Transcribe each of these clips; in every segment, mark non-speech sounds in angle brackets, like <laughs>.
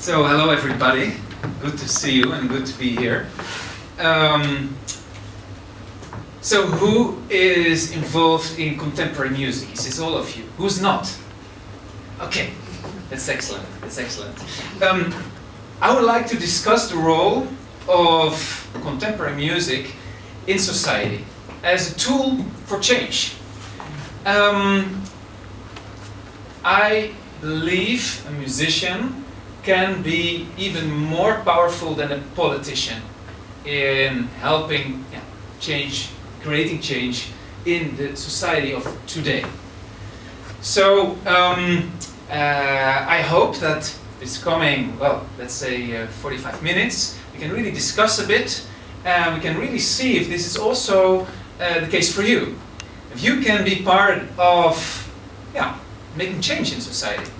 So, hello everybody. Good to see you and good to be here. Um, so, who is involved in contemporary music? Is all of you? Who's not? Okay, that's excellent. That's excellent. Um, I would like to discuss the role of contemporary music in society as a tool for change. Um, I believe a musician can be even more powerful than a politician in helping yeah, change, creating change in the society of today. So um, uh, I hope that this coming, well, let's say uh, 45 minutes, we can really discuss a bit and we can really see if this is also uh, the case for you. If you can be part of yeah, making change in society.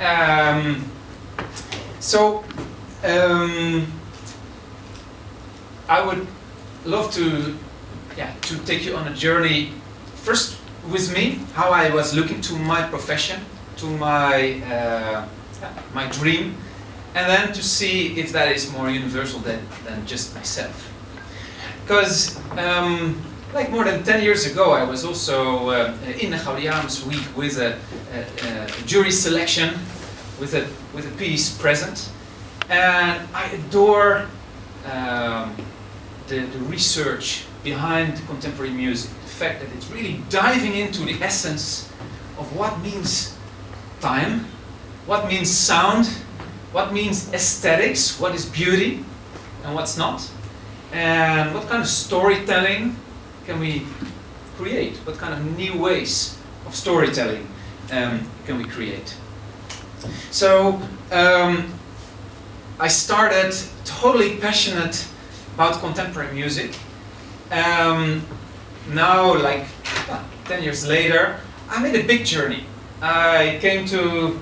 Um, so, um, I would love to, yeah, to take you on a journey first with me, how I was looking to my profession, to my, uh, my dream, and then to see if that is more universal than, than just myself. Because um, like more than 10 years ago, I was also uh, in the Gaudiamus week with a, a, a, jury selection, with a, with a piece present. And I adore um, the, the research behind contemporary music. The fact that it's really diving into the essence of what means time, what means sound, what means aesthetics, what is beauty, and what's not. And what kind of storytelling can we create? What kind of new ways of storytelling um, can we create? So um, I started totally passionate about contemporary music. Um, now, like uh, 10 years later, I made a big journey. I came to,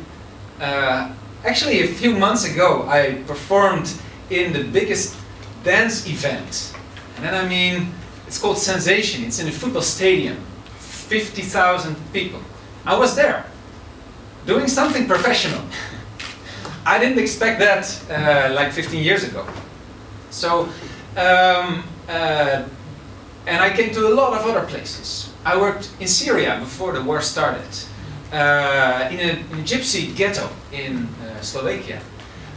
uh, actually a few months ago, I performed in the biggest dance event. And then I mean, it's called Sensation. It's in a football stadium. 50,000 people. I was there, doing something professional. I didn't expect that uh, like 15 years ago. So, um, uh, and I came to a lot of other places. I worked in Syria before the war started, uh, in, a, in, a, gypsy ghetto in uh, Slovakia.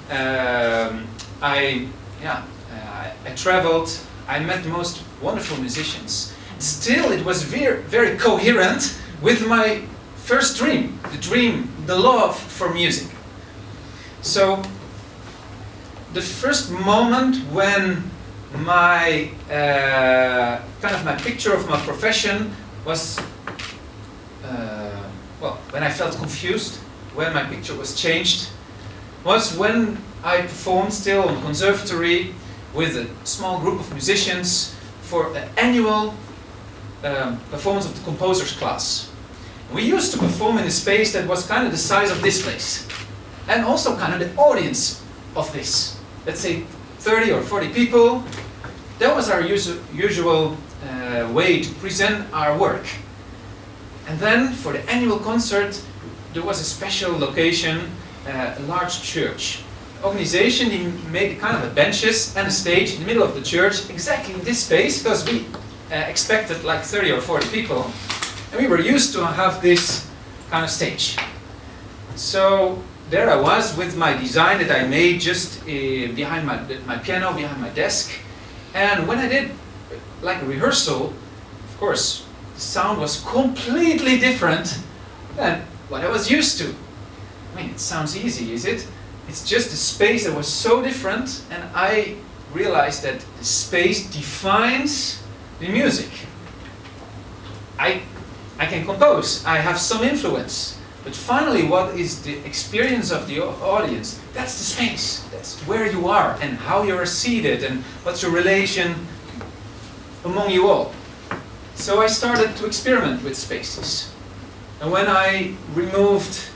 Um, I, yeah, uh, I traveled I met the most wonderful musicians. Still, it was very, very coherent with my first dream, the dream, the love for music. So, the first moment when my uh, kind of my picture of my profession was uh, well when I felt confused when my picture was changed was when I performed still on conservatory with a small group of musicians for an annual um, performance of the composers class. We used to perform in a space that was kind of the size of this place and also kind of the audience of this. Let's say 30 or 40 people. That was our usu usual uh, way to present our work. And then for the annual concert, there was a special location, uh, a large church organization, he made kind of a benches and a stage in the middle of the church, exactly in this space, because we uh, expected like 30 or 40 people. And we were used to have this kind of stage. So there I was with my design that I made just uh, behind my, my piano, behind my desk. And when I did like a rehearsal, of course, the sound was completely different than what I was used to. I mean, it sounds easy, is it? It's just a space that was so different and I realized that the space defines the music. I, I can compose, I have some influence, but finally what is the experience of the audience? That's the space, that's where you are and how you're seated and what's your relation among you all. So I started to experiment with spaces. And when I removed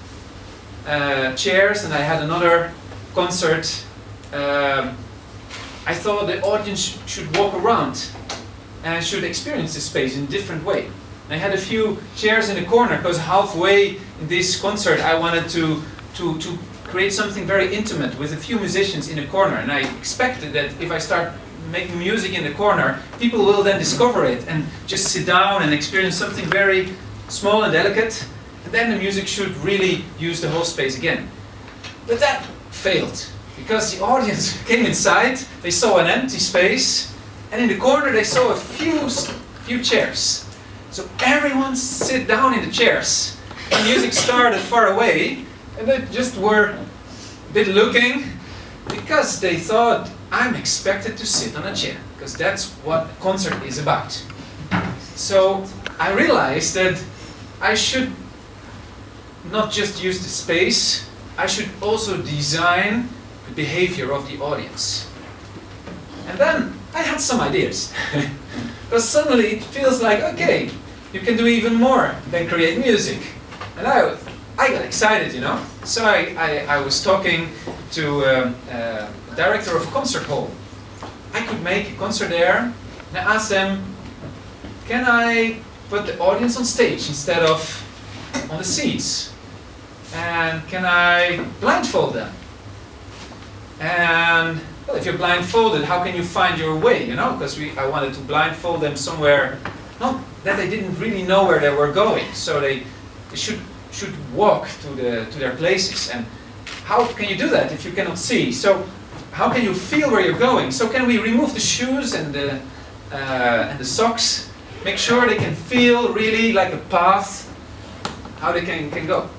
uh, chairs and I had another concert. Um, I thought the audience should walk around and should experience the space in a different way. I had a few chairs in the corner because halfway in this concert I wanted to, to, to create something very intimate with a few musicians in a corner. And I expected that if I start making music in the corner, people will then discover it and just sit down and experience something very small and delicate. And then the music should really use the whole space again. But that failed because the audience <laughs> came inside, they saw an empty space, and in the corner they saw a few, few chairs. So everyone sit down in the chairs. The music started far away, and they just were a bit looking because they thought I'm expected to sit on a chair because that's what a concert is about. So I realized that I should not just use the space, I should also design the behavior of the audience. And then I had some ideas. <laughs> because suddenly it feels like, okay, you can do even more than create music. And I, I got excited, you know. So I, I, I was talking to um, uh, director of a concert hall. I could make a concert there, and I asked them, can I put the audience on stage instead of on the seats? And can I blindfold them? And well, if you're blindfolded, how can you find your way, you know? Because we I wanted to blindfold them somewhere, not that they didn't really know where they were going. So they, they should, should walk to, the, to their places. And how can you do that if you cannot see? So how can you feel where you're going? So can we remove the shoes and the, uh, and the socks? Make sure they can feel really like a path, how they can, can go.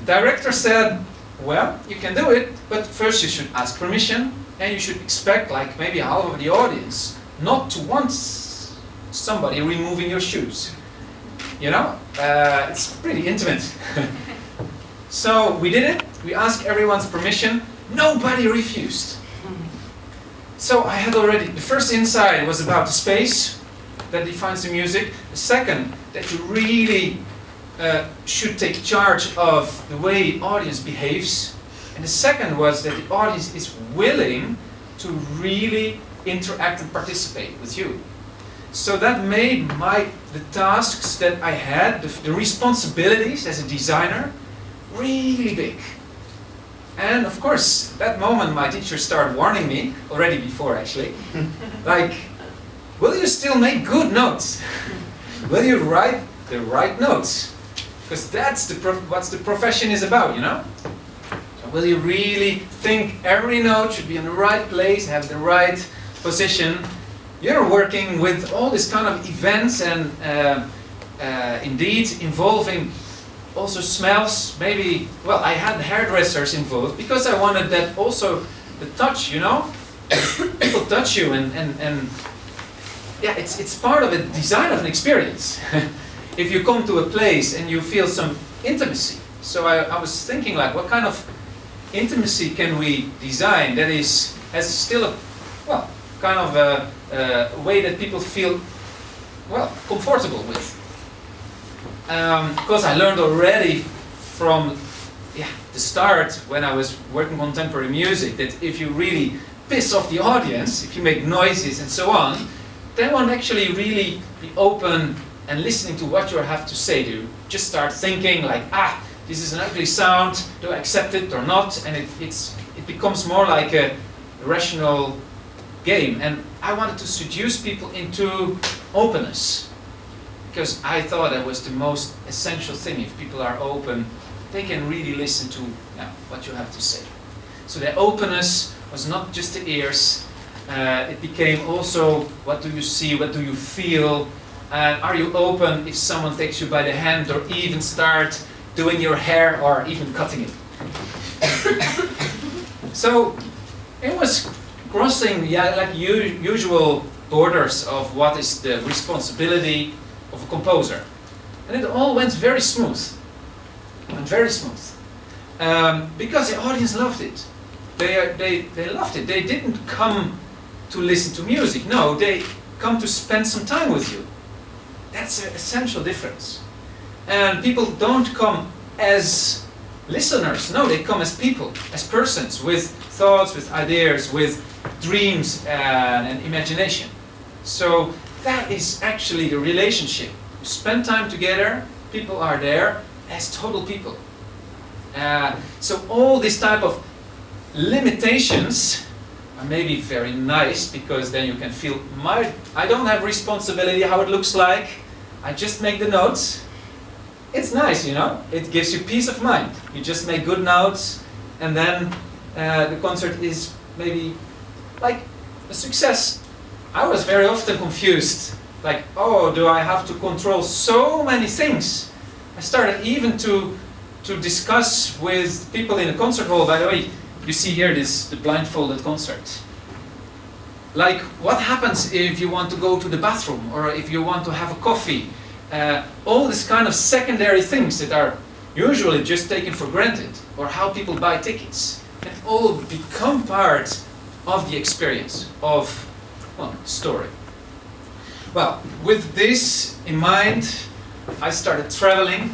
The director said, well, you can do it, but first you should ask permission and you should expect like maybe half of the audience not to want somebody removing your shoes. You know, uh, it's pretty intimate. <laughs> so we did it, we asked everyone's permission, nobody refused. So I had already, the first insight was about the space that defines the music. The second, that you really uh, should take charge of the way the audience behaves. And the second was that the audience is willing to really interact and participate with you. So that made my the tasks that I had, the, the responsibilities as a designer, really big. And of course, that moment my teacher started warning me, already before actually, <laughs> like, will you still make good notes? <laughs> will you write the right notes? Because that's the what the profession is about, you know? Will you really think every note should be in the right place, have the right position, you're working with all these kind of events and uh, uh, indeed involving also smells, maybe, well, I had hairdressers involved because I wanted that also the touch, you know? <coughs> People touch you and, and, and yeah, it's, it's part of a design of an experience. <laughs> if you come to a place and you feel some intimacy. So I, I was thinking like, what kind of intimacy can we design that is, has still a, well, kind of a, a way that people feel, well, comfortable with. Um, because I learned already from yeah, the start when I was working contemporary music that if you really piss off the audience, if you make noises and so on, they won't actually really be open and listening to what you have to say. You just start thinking like, ah, this is an ugly sound, do I accept it or not? And it, it's, it becomes more like a rational game. And I wanted to seduce people into openness. Because I thought that was the most essential thing. If people are open, they can really listen to what you have to say. So the openness was not just the ears, uh, it became also what do you see, what do you feel, and are you open if someone takes you by the hand or even start doing your hair or even cutting it. so it was crossing yeah, like usual borders of what is the responsibility of a composer. And it all went very smooth. Went very smooth. Um, because the audience loved it. They, they, they loved it. They didn't come to listen to music. No, they come to spend some time with you. That's an essential difference. And people don't come as listeners. No, they come as people, as persons, with thoughts, with ideas, with dreams and, and imagination. So that is actually the relationship. You spend time together, people are there as total people. Uh, so all these type of limitations are maybe very nice because then you can feel my I don't have responsibility how it looks like. I just make the notes. It's nice, you know. It gives you peace of mind. You just make good notes, and then uh, the concert is maybe like a success. I was very often confused. Like, oh, do I have to control so many things? I started even to to discuss with people in the concert hall. By the way, you see here this the blindfolded concert. Like, what happens if you want to go to the bathroom or if you want to have a coffee? Uh, all these kind of secondary things that are usually just taken for granted, or how people buy tickets, can all become part of the experience of well, story. Well, with this in mind, I started traveling.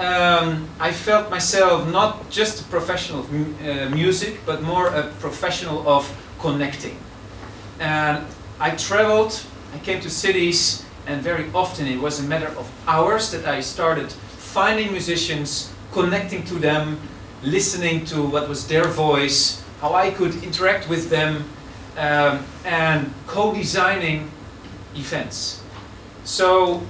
Um, I felt myself not just a professional of uh, music, but more a professional of connecting. And I traveled, I came to cities, and very often it was a matter of hours that I started finding musicians, connecting to them, listening to what was their voice, how I could interact with them, um, and co-designing events. So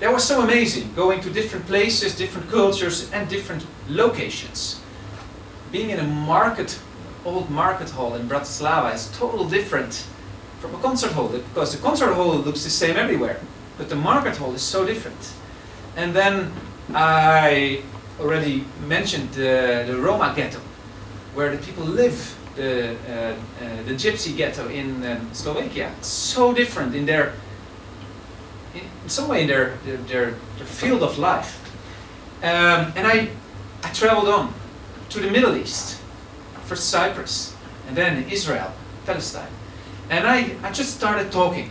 that was so amazing, going to different places, different cultures, and different locations. Being in a market, old market hall in Bratislava is totally different from a concert hall, because the concert hall looks the same everywhere, but the market hall is so different. And then I already mentioned the, the Roma ghetto, where the people live, the, uh, uh, the gypsy ghetto in um, Slovakia. so different in their in some way in their, their, their, their field of life. Um, and I, I traveled on to the Middle East, first Cyprus, and then Israel, Palestine. And I, I just started talking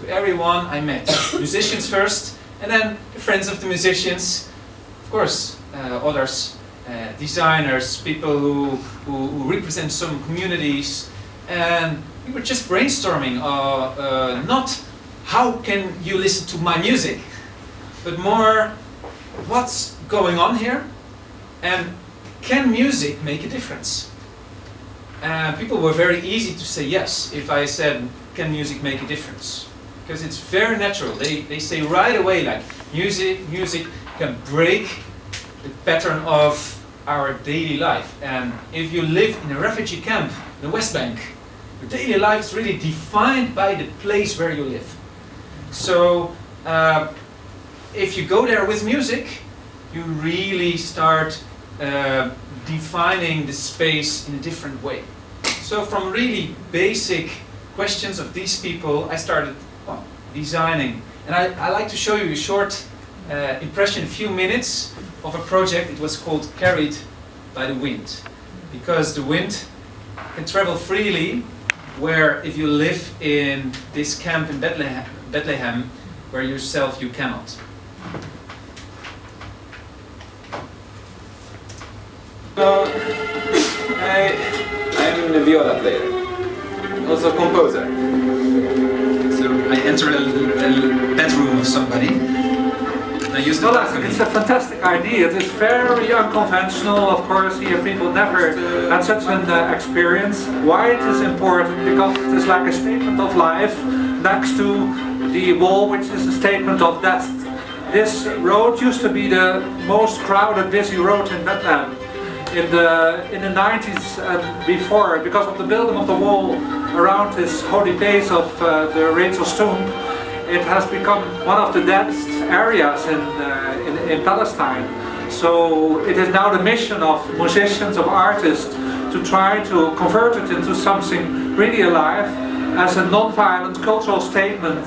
to everyone I met. <coughs> musicians first, and then the friends of the musicians, of course, uh, others, uh, designers, people who, who, who, represent some communities. And we were just brainstorming, uh, uh not how can you listen to my music? But more, what's going on here? And can music make a difference? And people were very easy to say yes if I said, can music make a difference? Because it's very natural. They, they say right away, like, music, music can break the pattern of our daily life. And if you live in a refugee camp in the West Bank, your daily life is really defined by the place where you live. So uh, if you go there with music, you really start uh, defining the space in a different way. So from really basic questions of these people, I started well, designing. And I, I, like to show you a short uh, impression, a few minutes of a project. It was called Carried by the Wind. Because the wind can travel freely where if you live in this camp in Bethlehem, Bethlehem where yourself you cannot. So, I, I'm a viola player, also a composer. So I enter a, a bedroom of somebody. I use the well, it's a fantastic idea. It is very unconventional. Of course, here people never had such an uh, experience. Why it is important? Because it is like a statement of life next to the wall, which is a statement of death. This road used to be the most crowded, busy road in Bethlehem in the in the 90s and before, because of the building of the wall around this holy place of uh, the Rachel's tomb, it has become one of the densest areas in, uh, in, in Palestine. So it is now the mission of musicians, of artists, to try to convert it into something really alive as a non-violent cultural statement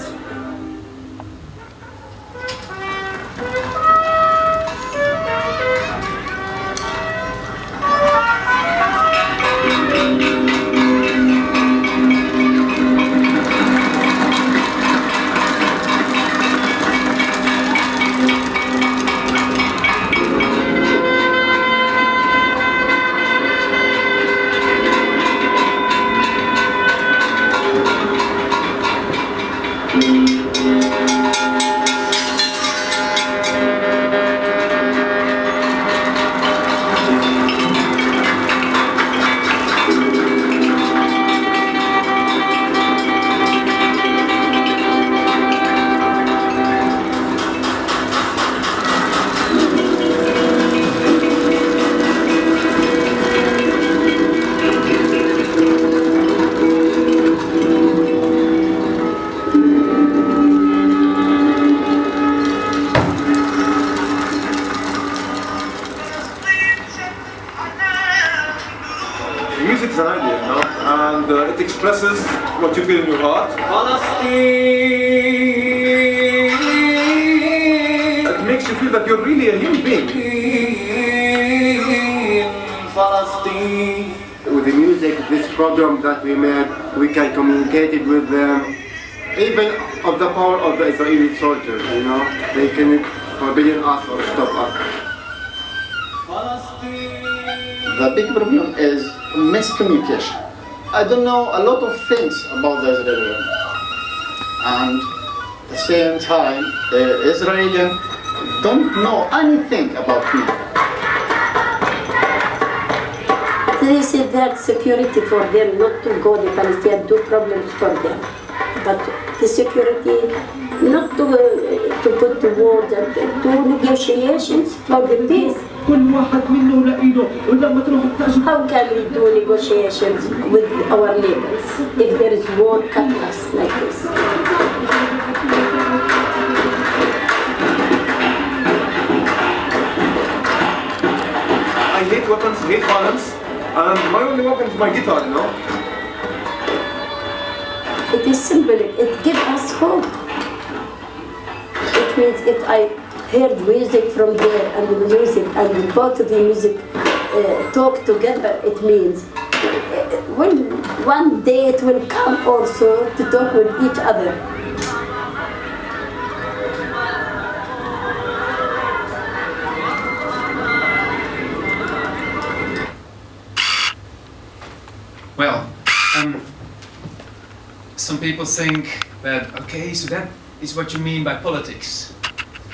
program that we made, we can communicate it with them, even of the power of the Israeli soldiers, you know, they can forbidden us or stop us. The big problem is miscommunication. I don't know a lot of things about the Israeli and at the same time, the Israeli don't know anything about me. They say that security for them not to go the Palestinian do problems for them. But the security not to, uh, to put the wars and to negotiations for the peace. كل واحد منا لإيده ولما تروح تأجر How can we do negotiations with our neighbors if there is war cut us like this? I hate weapons, hate violence, and my only weapon is my guitar, you know. It is symbolic. It gives us hope. It means if I heard music from there and the music and both of the music uh, talk together, it means uh, when one day it will come also to talk with each other. Well, um, some people think that, okay, so that is what you mean by politics.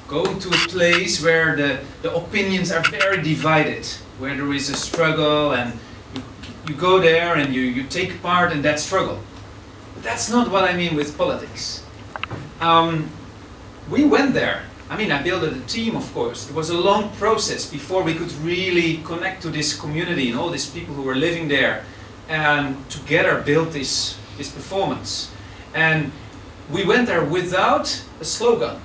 Go to a place where the, the opinions are very divided, where there is a struggle, and you, you go there and you, you take part in that struggle. But that's not what I mean with politics. Um, we went there. I mean, I built a team, of course. It was a long process before we could really connect to this community and all these people who were living there and together build this, this performance. And we went there without a slogan,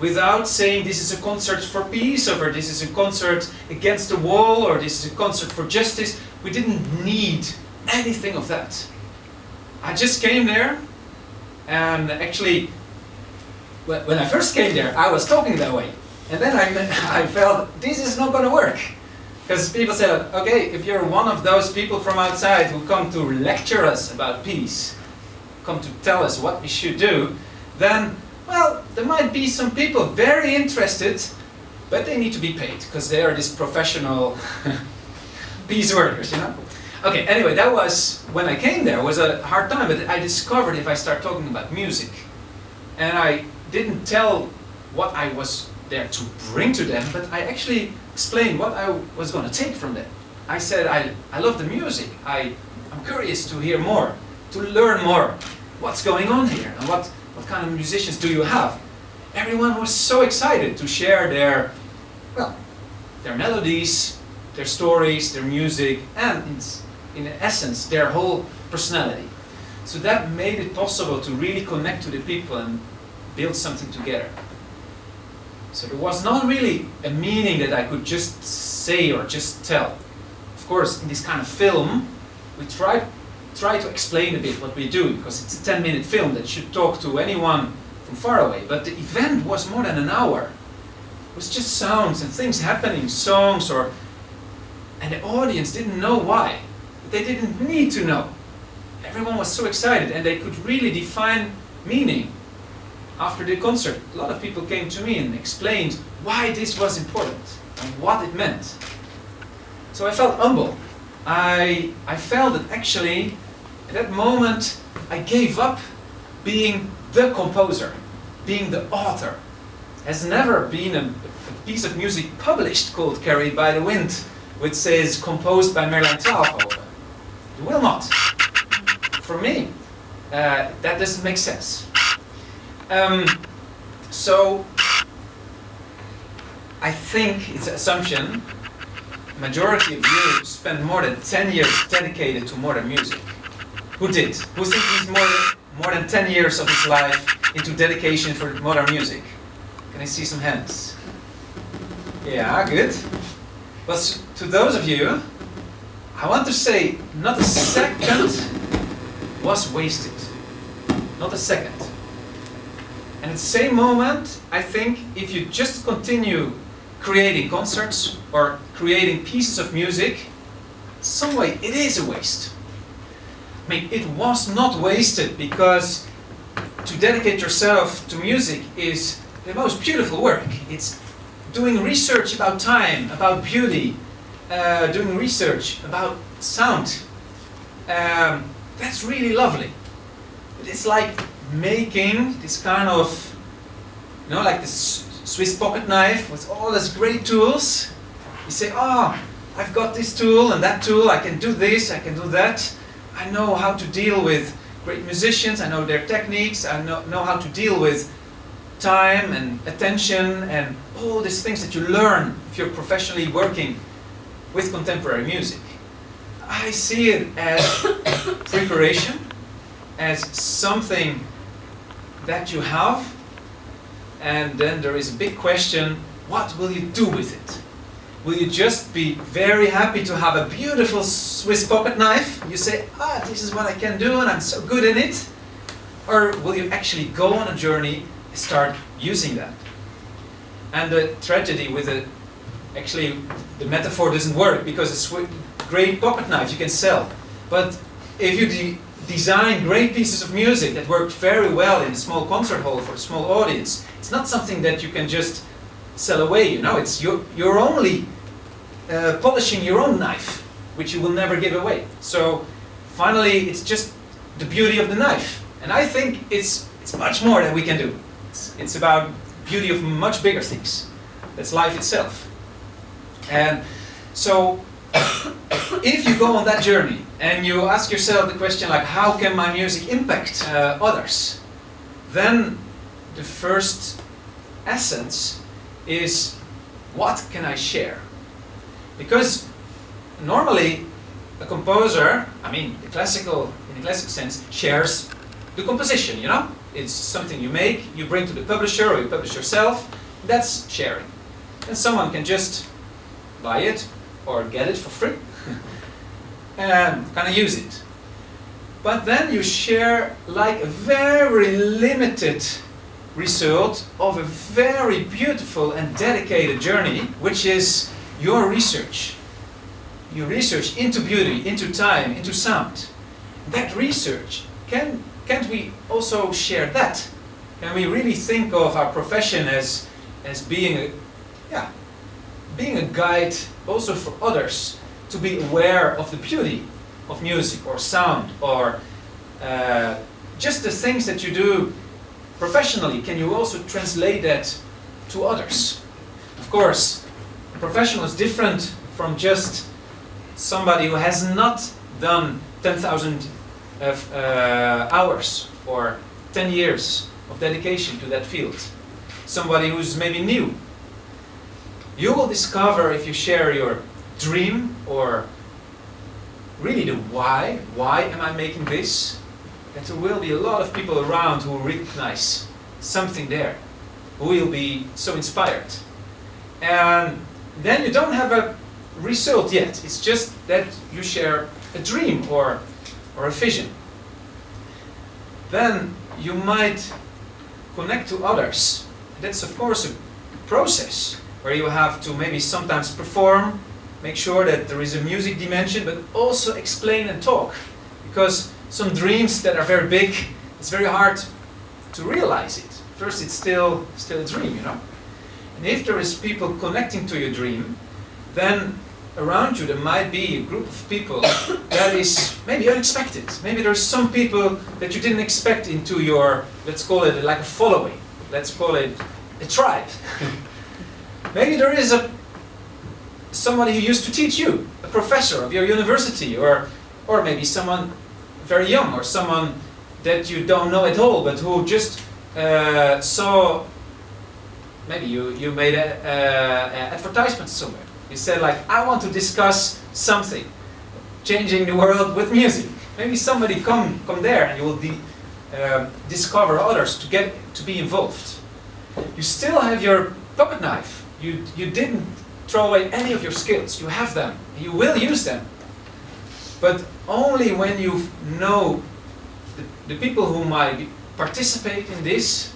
without saying this is a concert for peace or this is a concert against the wall or this is a concert for justice. We didn't need anything of that. I just came there and actually when I first came there I was talking that way and then I, <laughs> I felt this is not going to work. Because people say, okay, if you're one of those people from outside who come to lecture us about peace, come to tell us what we should do, then, well, there might be some people very interested, but they need to be paid, because they are these professional <laughs> peace workers, you know? Okay, anyway, that was, when I came there, was a hard time, but I discovered if I start talking about music, and I didn't tell what I was there to bring to them, but I actually explained what I was going to take from them. I said, I, I love the music. I, I'm curious to hear more, to learn more. What's going on here? And what, what kind of musicians do you have? Everyone was so excited to share their, well, their melodies, their stories, their music, and in essence, their whole personality. So that made it possible to really connect to the people and build something together. So there was not really a meaning that I could just say or just tell. Of course, in this kind of film, we try, try to explain a bit what we do, because it's a 10 minute film that should talk to anyone from far away. But the event was more than an hour. It was just sounds and things happening, songs or... And the audience didn't know why. But They didn't need to know. Everyone was so excited and they could really define meaning after the concert, a lot of people came to me and explained why this was important and what it meant. So I felt humble. I, I felt that actually, at that moment, I gave up being the composer, being the author. Has never been a, a piece of music published called Carried by the Wind, which says composed by Merlijn Twaalfhoven. It will not. For me, uh, that doesn't make sense. Um, so, I think it's an assumption, majority of you spend more than 10 years dedicated to modern music. Who did? Who he's more more than 10 years of his life into dedication for modern music? Can I see some hands? Yeah, good. But to those of you, I want to say not a second was wasted. Not a second. And at the same moment, I think if you just continue creating concerts or creating pieces of music, some way it is a waste. I mean, it was not wasted because to dedicate yourself to music is the most beautiful work. It's doing research about time, about beauty, uh, doing research about sound. Um, that's really lovely. But it's like making this kind of, you know, like this Swiss pocket knife with all these great tools. You say, oh, I've got this tool and that tool, I can do this, I can do that. I know how to deal with great musicians, I know their techniques, I know, know how to deal with time and attention and all these things that you learn if you're professionally working with contemporary music. I see it as <coughs> preparation, as something that you have, and then there is a big question, what will you do with it? Will you just be very happy to have a beautiful Swiss pocket knife? You say, ah, this is what I can do and I'm so good in it. Or will you actually go on a journey start using that? And the tragedy with it, actually the metaphor doesn't work because a great pocket knife you can sell. But if you design great pieces of music that work very well in a small concert hall for a small audience, it's not something that you can just sell away, you know, it's you're, you're only uh, polishing your own knife, which you will never give away. So finally, it's just the beauty of the knife. And I think it's, it's much more that we can do. It's, it's about beauty of much bigger things. That's life itself. And so if you go on that journey and you ask yourself the question like, how can my music impact uh, others? Then the first essence is what can I share? Because normally a composer, I mean the classical, in the classic sense, shares the composition, you know? It's something you make, you bring to the publisher or you publish yourself, that's sharing. And someone can just buy it or get it for free and kind of use it. But then you share like a very limited result of a very beautiful and dedicated journey, which is your research. Your research into beauty, into time, into sound. That research, can, can't we also share that? Can we really think of our profession as, as being, a, yeah, being a guide also for others to be aware of the beauty of music or sound or uh, just the things that you do professionally, can you also translate that to others? Of course, a professional is different from just somebody who has not done 10,000 uh, hours or 10 years of dedication to that field. Somebody who's maybe new. You will discover if you share your dream or really the why, why am I making this? that there will be a lot of people around who will recognize something there, who will be so inspired. And then you don't have a result yet. It's just that you share a dream or, or a vision. Then you might connect to others. That's of course a process where you have to maybe sometimes perform, make sure that there is a music dimension, but also explain and talk. Because some dreams that are very big, it's very hard to realize it. First, it's still, still a dream, you know. And if there is people connecting to your dream, then around you there might be a group of people <coughs> that is maybe unexpected. Maybe there's some people that you didn't expect into your, let's call it like a following. Let's call it a tribe. <laughs> maybe there is a somebody who used to teach you, a professor of your university, or or maybe someone very young or someone that you don't know at all but who just uh, saw maybe you, you made an advertisement somewhere. You said like I want to discuss something changing the world with music. Maybe somebody come come there and you will uh, discover others to get to be involved. You still have your pocket knife you you didn't throw away any of your skills you have them you will use them but only when you know the people who might participate in this,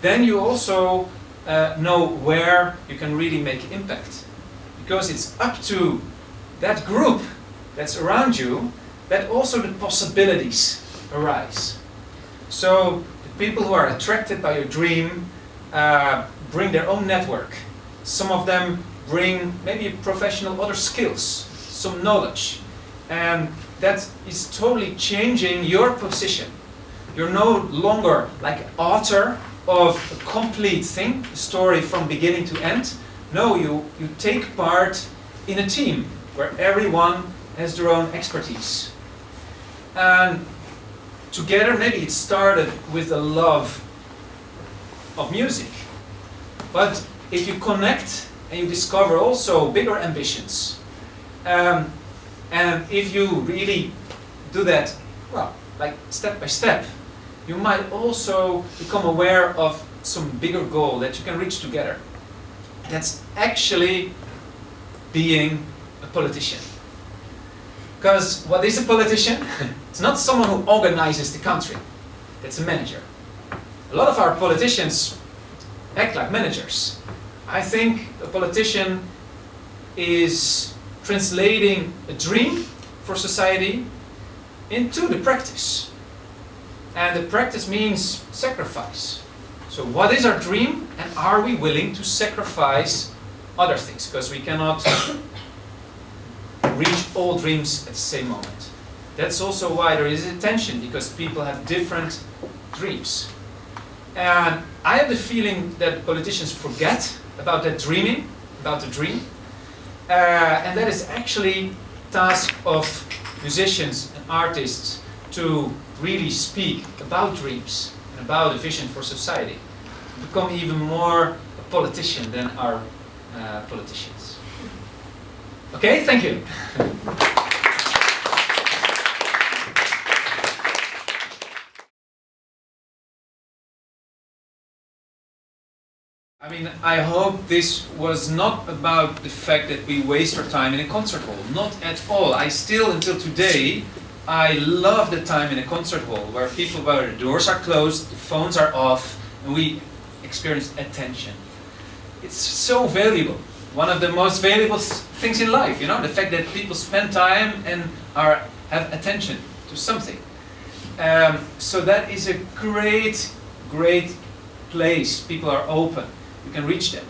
then you also uh, know where you can really make impact. Because it's up to that group that's around you that also the possibilities arise. So the people who are attracted by your dream uh, bring their own network. Some of them bring maybe professional other skills, some knowledge. And that is totally changing your position. You're no longer like author of a complete thing, a story from beginning to end. No, you, you take part in a team where everyone has their own expertise. And together, maybe it started with a love of music. But if you connect and you discover also bigger ambitions, um, and if you really do that, well, like step by step, you might also become aware of some bigger goal that you can reach together. That's actually being a politician. Because what is a politician? <laughs> it's not someone who organizes the country. That's a manager. A lot of our politicians act like managers. I think a politician is translating a dream for society into the practice. And the practice means sacrifice. So what is our dream and are we willing to sacrifice other things? Because we cannot reach all dreams at the same moment. That's also why there is a tension because people have different dreams. And I have the feeling that politicians forget about that dreaming, about the dream. Uh, and that is actually task of musicians and artists to really speak about dreams and about a vision for society. Become even more a politician than our uh, politicians. Okay, thank you. <laughs> I mean, I hope this was not about the fact that we waste our time in a concert hall. Not at all. I still, until today, I love the time in a concert hall where people, where the doors are closed, the phones are off, and we experience attention. It's so valuable. One of the most valuable things in life, you know, the fact that people spend time and are have attention to something. Um, so that is a great, great place. People are open you can reach them.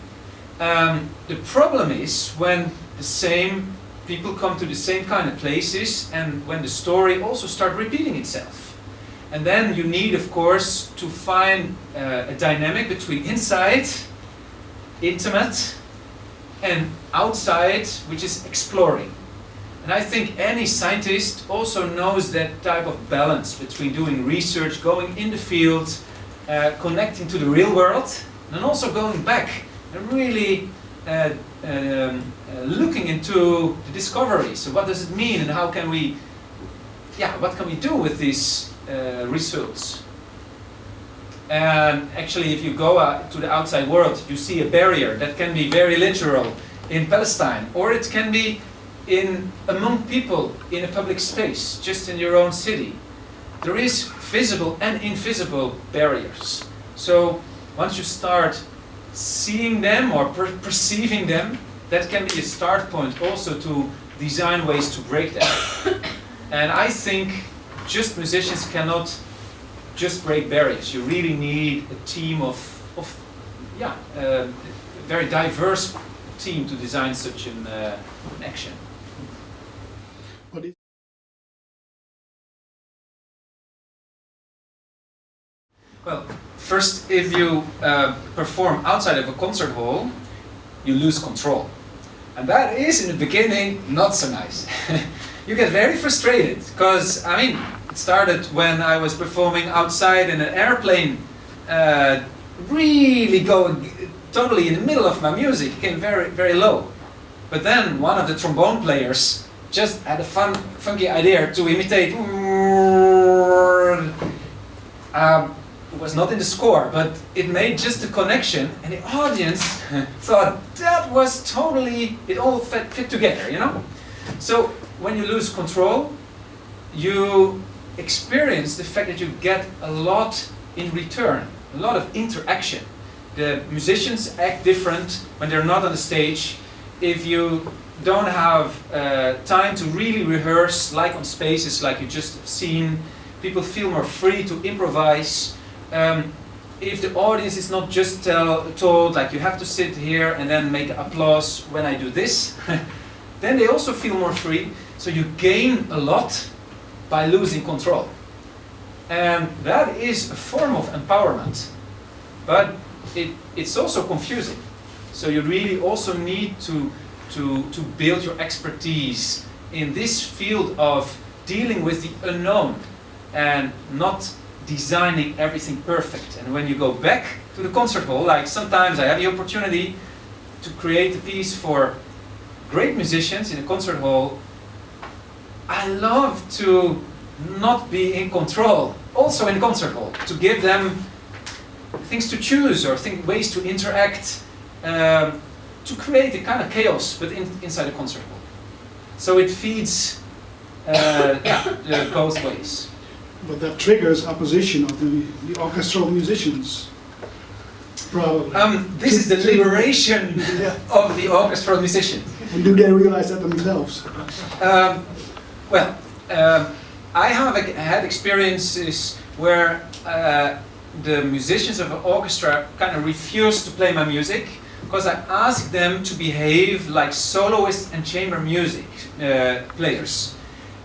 Um, the problem is when the same people come to the same kind of places and when the story also start repeating itself. And then you need, of course, to find uh, a dynamic between inside, intimate, and outside, which is exploring. And I think any scientist also knows that type of balance between doing research, going in the field, uh, connecting to the real world, and also going back and really uh, um, uh, looking into the discovery. So what does it mean and how can we, yeah, what can we do with these uh, results? And actually if you go uh, to the outside world, you see a barrier that can be very literal in Palestine or it can be in among people in a public space, just in your own city. There is visible and invisible barriers. So once you start seeing them or per perceiving them, that can be a start point also to design ways to break them. <coughs> and I think just musicians cannot just break barriers. You really need a team of, of yeah, uh, a very diverse team to design such an, uh, an action. Well, first, if you uh, perform outside of a concert hall, you lose control. And that is, in the beginning, not so nice. <laughs> you get very frustrated, because, I mean, it started when I was performing outside in an airplane, uh, really going totally in the middle of my music, came very, very low. But then one of the trombone players just had a fun, funky idea to imitate um, was not in the score, but it made just a connection, and the audience <laughs> thought that was totally, it all fit, fit together, you know? So when you lose control, you experience the fact that you get a lot in return, a lot of interaction. The musicians act different when they're not on the stage. If you don't have uh, time to really rehearse, like on spaces like you just have seen, people feel more free to improvise. Um, if the audience is not just tell, told like you have to sit here and then make applause when I do this, <laughs> then they also feel more free. So you gain a lot by losing control. And that is a form of empowerment. But it, it's also confusing. So you really also need to, to, to build your expertise in this field of dealing with the unknown and not designing everything perfect. And when you go back to the concert hall, like sometimes I have the opportunity to create a piece for great musicians in a concert hall, I love to not be in control, also in concert hall, to give them things to choose or think, ways to interact, um, to create a kind of chaos, but in, inside a concert hall. So it feeds uh, yeah, uh, both ways. But that triggers opposition of the, the orchestral musicians. Probably. Um, this is the liberation Yeah. of the orchestral musician. And do they realize that themselves? Um, well, um, I have had experiences where uh, the musicians of an orchestra kind of refused to play my music because I asked them to behave like soloists and chamber music uh, players.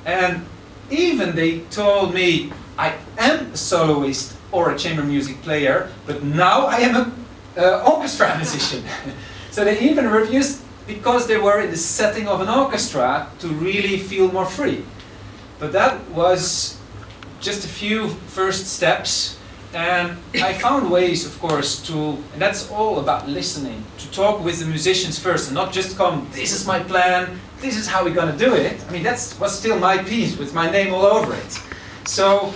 And even they told me I am a soloist or a chamber music player, but now I am an uh, orchestra <laughs> musician. <laughs> so they even refused because they were in the setting of an orchestra to really feel more free. But that was just a few first steps and I found ways, of course, to, and that's all about listening, to talk with the musicians first and not just come, this is my plan, this is how we're going to do it. I mean, that was still my piece with my name all over it. So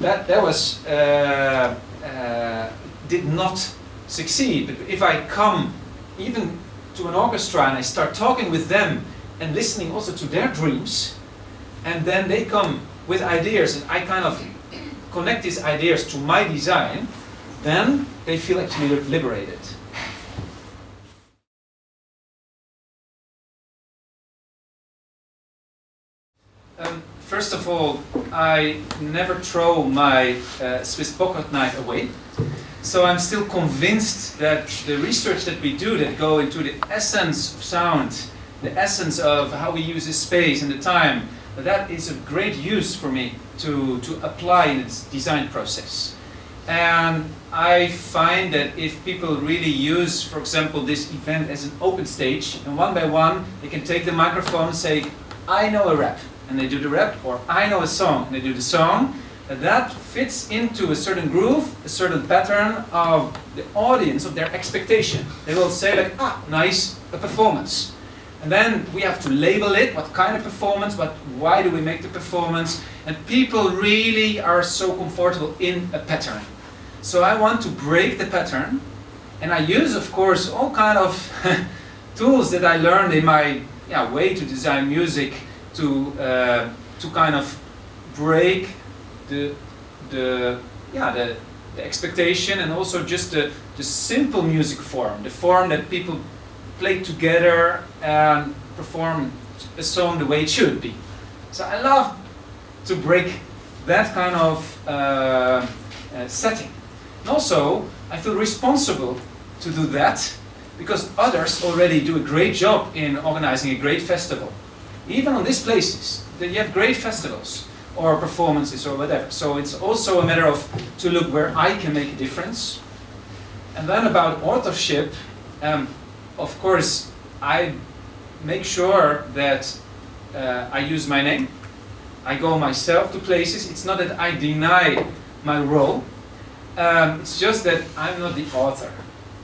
that, that was, uh, uh, did not succeed. But if I come even to an orchestra and I start talking with them and listening also to their dreams, and then they come with ideas and I kind of connect these ideas to my design, then they feel actually liberated. First of all, I never throw my uh, Swiss pocket knife away. So I'm still convinced that the research that we do that go into the essence of sound, the essence of how we use the space and the time, that is a great use for me to, to apply in its design process. And I find that if people really use, for example, this event as an open stage, and one by one they can take the microphone and say, I know a rap, and they do the rap, or I know a song, and they do the song, and that fits into a certain groove, a certain pattern of the audience, of their expectation. They will say like, ah, nice, a performance. And then we have to label it, what kind of performance, but why do we make the performance, and people really are so comfortable in a pattern. So I want to break the pattern, and I use, of course, all kind of <laughs> tools that I learned in my yeah, way to design music to, uh, to kind of break the, the, yeah, the, the expectation and also just the, the simple music form, the form that people play together and perform a song the way it should be. So I love to break that kind of uh, uh, setting. And also, I feel responsible to do that because others already do a great job in organizing a great festival. Even on these places, that you have great festivals or performances or whatever. So it's also a matter of to look where I can make a difference. And then about authorship, um, of course, I make sure that uh, I use my name. I go myself to places. It's not that I deny my role. Um, it's just that I'm not the author.